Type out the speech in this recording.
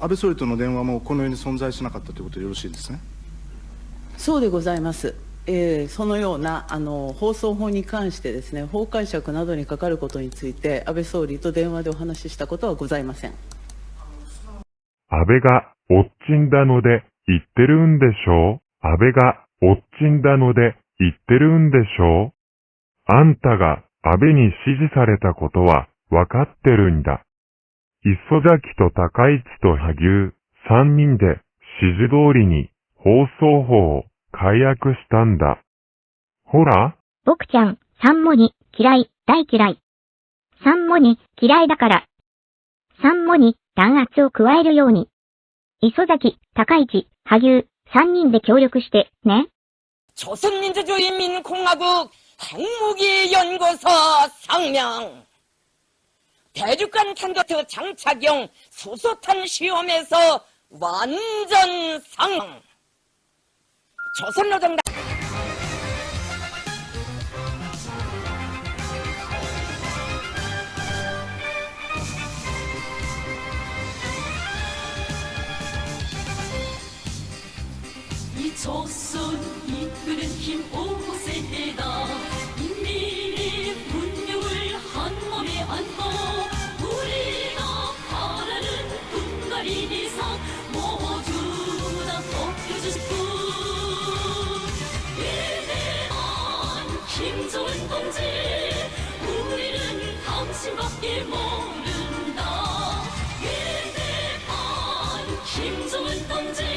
安倍総理との電話もこのように存在しなかったということでよろしいですね？そうでございます。えーそのようなあの放送法に関してですね、法解釈などにかかることについて、安倍総理と電話でお話ししたことはございません。安倍がおっちんだので言ってるんでしょう？安倍がおっちんだので言ってるんでしょう？あんたが安倍に指示されたことはわかってるんだ。磯崎と高市と萩生三人で指示通りに放送法を解約したんだ。ほら、僕ちゃん、サンモニ、嫌い、大嫌い。サンモニ、嫌いだから。サンモニ、弾圧を加えるように。磯崎、高市、萩生、三人で協力して、ね。 조선민주주의인민공화국 핵무기연구소 상명 대륙간 탄도트 장착용 수소탄 시험에서 완전 상황 조선노동당. 이 조선 이끄는 힘 5세다 신조는 건지. 우리는 당신밖에 모른다. 위대한 김정은 동지.